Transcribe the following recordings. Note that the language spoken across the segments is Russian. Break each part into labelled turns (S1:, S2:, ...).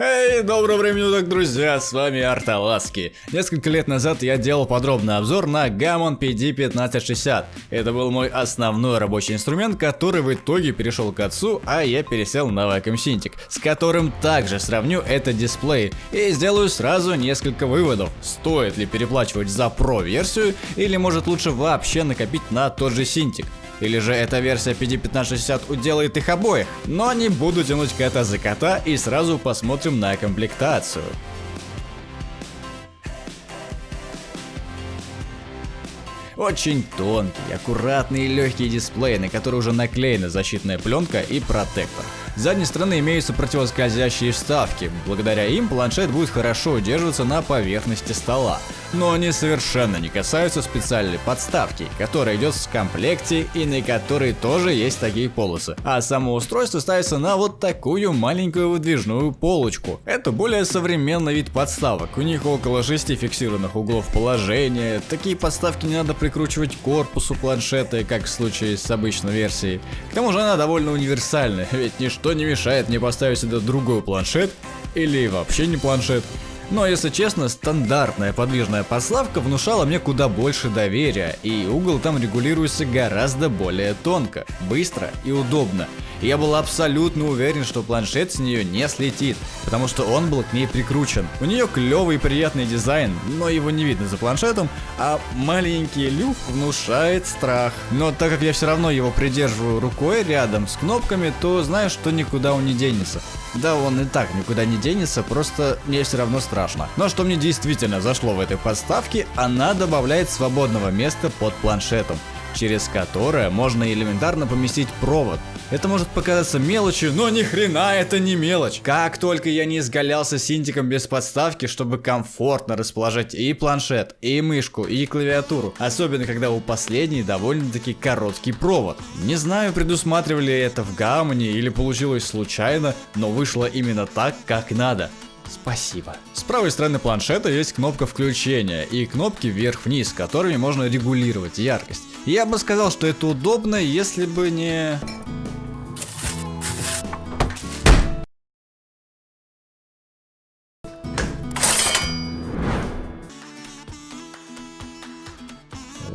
S1: Эй, доброго времени суток, друзья, с вами Арталаски. Несколько лет назад я делал подробный обзор на Gammon PD1560. Это был мой основной рабочий инструмент, который в итоге перешел к отцу, а я пересел на Wacom Cintiq, с которым также сравню этот дисплей и сделаю сразу несколько выводов. Стоит ли переплачивать за Pro версию или может лучше вообще накопить на тот же Cintiq. Или же эта версия PD1560 уделает их обоих? Но не буду тянуть кота за кота и сразу посмотрим на комплектацию. Очень тонкий, аккуратный и легкий дисплей, на который уже наклеена защитная пленка и протектор. С задней стороны имеются противоскользящие вставки, благодаря им планшет будет хорошо удерживаться на поверхности стола. Но они совершенно не касаются специальной подставки, которая идет в комплекте и на которой тоже есть такие полосы. А само устройство ставится на вот такую маленькую выдвижную полочку. Это более современный вид подставок, у них около 6 фиксированных углов положения, такие подставки не надо прикручивать к корпусу планшета, как в случае с обычной версией. К тому же она довольно универсальная, ведь ничто не мешает мне поставить сюда другой планшет или вообще не планшет. Но если честно, стандартная подвижная подставка внушала мне куда больше доверия, и угол там регулируется гораздо более тонко, быстро и удобно. Я был абсолютно уверен, что планшет с нее не слетит, потому что он был к ней прикручен. У нее клевый и приятный дизайн, но его не видно за планшетом, а маленький люф внушает страх. Но так как я все равно его придерживаю рукой рядом с кнопками, то знаю, что никуда он не денется. Да он и так никуда не денется, просто мне все равно страшно. Но что мне действительно зашло в этой подставке, она добавляет свободного места под планшетом через которое можно элементарно поместить провод. Это может показаться мелочью, но ни хрена это не мелочь. Как только я не изгалялся синтиком без подставки, чтобы комфортно расположить и планшет, и мышку, и клавиатуру. Особенно когда у последней довольно-таки короткий провод. Не знаю, предусматривали это в гаммоне или получилось случайно, но вышло именно так, как надо. Спасибо. С правой стороны планшета есть кнопка включения и кнопки вверх-вниз, которыми можно регулировать яркость. Я бы сказал, что это удобно, если бы не...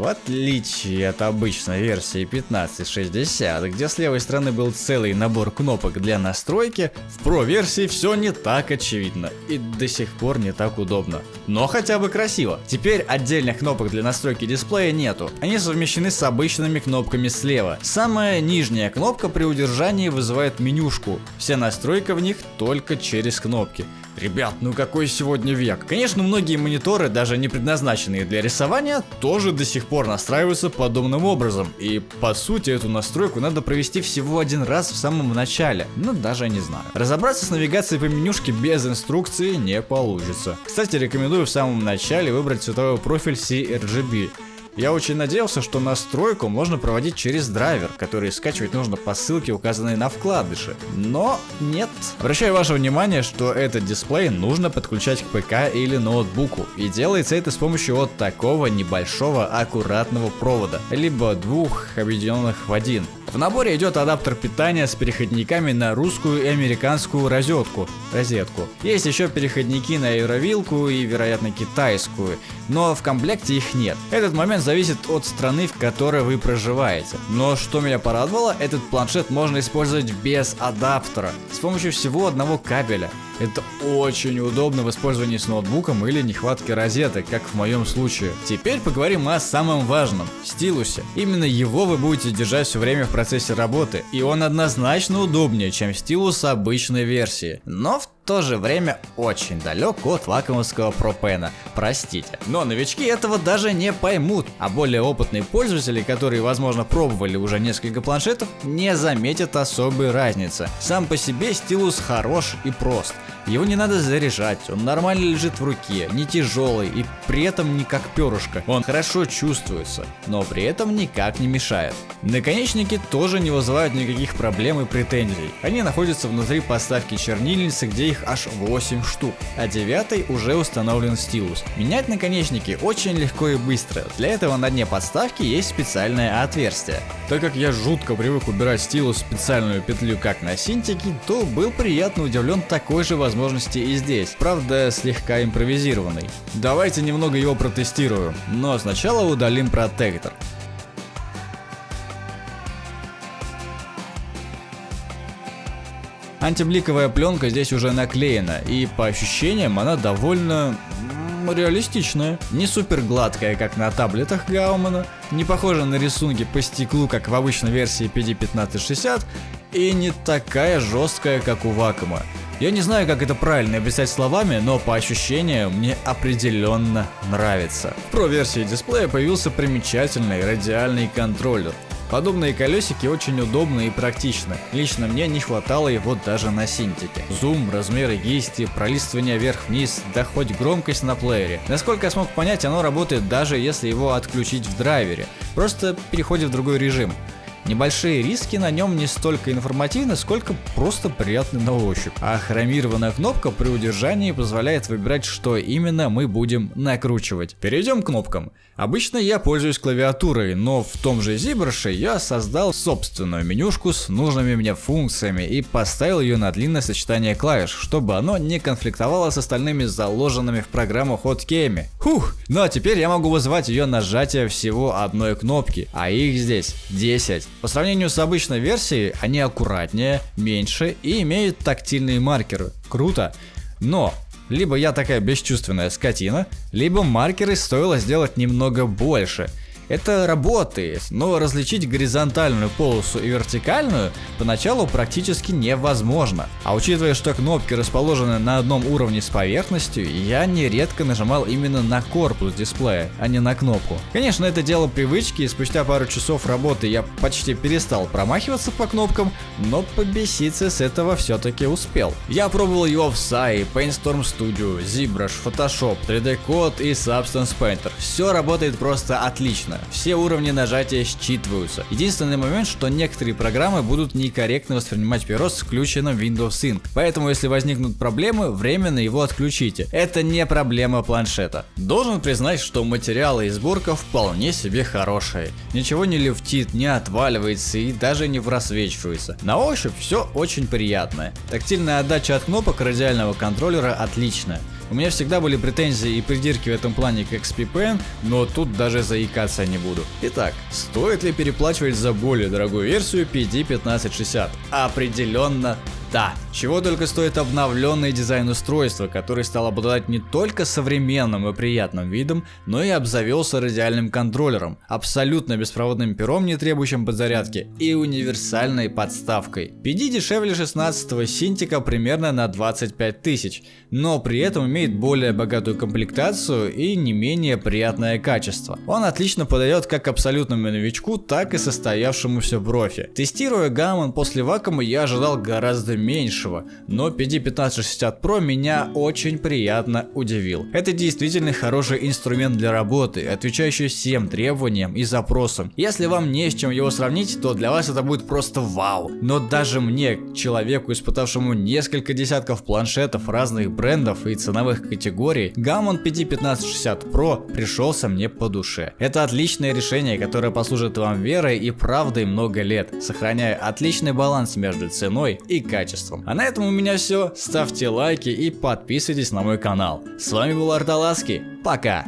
S1: В отличие от обычной версии 1560, где с левой стороны был целый набор кнопок для настройки, в Pro версии все не так очевидно и до сих пор не так удобно. Но хотя бы красиво. Теперь отдельных кнопок для настройки дисплея нету, они совмещены с обычными кнопками слева. Самая нижняя кнопка при удержании вызывает менюшку, вся настройка в них только через кнопки. Ребят, ну какой сегодня век. Конечно, многие мониторы, даже не предназначенные для рисования, тоже до сих пор настраиваются подобным образом. И по сути эту настройку надо провести всего один раз в самом начале. Ну даже не знаю. Разобраться с навигацией по менюшке без инструкции не получится. Кстати, рекомендую в самом начале выбрать цветовой профиль CRGB. Я очень надеялся, что настройку можно проводить через драйвер, который скачивать нужно по ссылке, указанной на вкладыше. Но нет. Обращаю ваше внимание, что этот дисплей нужно подключать к ПК или ноутбуку. И делается это с помощью вот такого небольшого аккуратного провода, либо двух объединенных в один. В наборе идет адаптер питания с переходниками на русскую и американскую розетку. розетку. Есть еще переходники на евровилку и, вероятно, китайскую, но в комплекте их нет. Этот момент зависит от страны, в которой вы проживаете. Но что меня порадовало, этот планшет можно использовать без адаптера, с помощью всего одного кабеля. Это очень удобно в использовании с ноутбуком или нехватке розеток, как в моем случае. Теперь поговорим о самом важном – стилусе. Именно его вы будете держать все время в процессе работы, и он однозначно удобнее, чем стилус обычной версии. Но в то же время очень далек от лакомского пропена, простите. Но новички этого даже не поймут, а более опытные пользователи, которые возможно пробовали уже несколько планшетов, не заметят особой разницы. Сам по себе стилус хорош и прост. Его не надо заряжать, он нормально лежит в руке, не тяжелый и при этом не как перышко. Он хорошо чувствуется, но при этом никак не мешает. Наконечники тоже не вызывают никаких проблем и претензий. Они находятся внутри подставки чернильницы, где их аж 8 штук, а 9 уже установлен стилус. Менять наконечники очень легко и быстро, для этого на дне подставки есть специальное отверстие. Так как я жутко привык убирать стилус в специальную петлю как на синтике, то был приятно удивлен такой же больше возможностей и здесь, правда слегка импровизированный. Давайте немного его протестирую, но сначала удалим протектор. Антибликовая пленка здесь уже наклеена, и по ощущениям она довольно реалистичная. Не супер гладкая, как на таблетах Гаумана, не похожа на рисунки по стеклу, как в обычной версии PD1560, и не такая жесткая, как у Вакума. Я не знаю, как это правильно описать словами, но по ощущениям мне определенно нравится. В Pro версии дисплея появился примечательный радиальный контроллер. Подобные колесики очень удобны и практичны. Лично мне не хватало его даже на синтике. Зум, размеры кисти, пролистывание вверх-вниз, да хоть громкость на плеере. Насколько я смог понять, оно работает даже если его отключить в драйвере. Просто переходит в другой режим. Небольшие риски на нем не столько информативны, сколько просто приятны на ощупь. А хромированная кнопка при удержании позволяет выбирать, что именно мы будем накручивать. Перейдем к кнопкам. Обычно я пользуюсь клавиатурой, но в том же ZBrush я создал собственную менюшку с нужными мне функциями и поставил ее на длинное сочетание клавиш, чтобы оно не конфликтовало с остальными заложенными в программу хоткеями. Хух, ну а теперь я могу вызвать ее нажатие всего одной кнопки, а их здесь 10. По сравнению с обычной версией, они аккуратнее, меньше и имеют тактильные маркеры. Круто. Но либо я такая бесчувственная скотина, либо маркеры стоило сделать немного больше – это работает, но различить горизонтальную полосу и вертикальную поначалу практически невозможно. А учитывая, что кнопки расположены на одном уровне с поверхностью, я нередко нажимал именно на корпус дисплея, а не на кнопку. Конечно, это дело привычки, и спустя пару часов работы я почти перестал промахиваться по кнопкам, но побеситься с этого все-таки успел. Я пробовал его в SAI, Paintstorm Studio, ZBrush, Photoshop, 3D Code и Substance Painter. Все работает просто отлично. Все уровни нажатия считываются. Единственный момент, что некоторые программы будут некорректно воспринимать перо с включенным Windows Sync. Поэтому если возникнут проблемы, временно его отключите. Это не проблема планшета. Должен признать, что материалы и сборка вполне себе хорошие. Ничего не люфтит, не отваливается и даже не просвечивается. На ощупь все очень приятное. Тактильная отдача от кнопок радиального контроллера отличная. У меня всегда были претензии и придирки в этом плане к XPPN, но тут даже заикаться не буду. Итак, стоит ли переплачивать за более дорогую версию PD1560? Определенно да, чего только стоит обновленный дизайн устройства, который стал обладать не только современным и приятным видом, но и обзавелся радиальным контроллером, абсолютно беспроводным пером, не требующим подзарядки, и универсальной подставкой. PD дешевле 16 синтика примерно на 25 тысяч, но при этом имеет более богатую комплектацию и не менее приятное качество. Он отлично подойдет как абсолютному новичку, так и состоявшемуся профи. Тестируя Gammon после вакуума я ожидал гораздо меньшего, но PD1560 Pro меня очень приятно удивил. Это действительно хороший инструмент для работы, отвечающий всем требованиям и запросам. Если вам не с чем его сравнить, то для вас это будет просто вау. Но даже мне, человеку, испытавшему несколько десятков планшетов разных брендов и ценовых категорий, Gammon PD1560 Pro пришелся мне по душе. Это отличное решение, которое послужит вам верой и правдой много лет, сохраняя отличный баланс между ценой и качеством качеством. А на этом у меня все. Ставьте лайки и подписывайтесь на мой канал. С вами был Арталаски. Пока!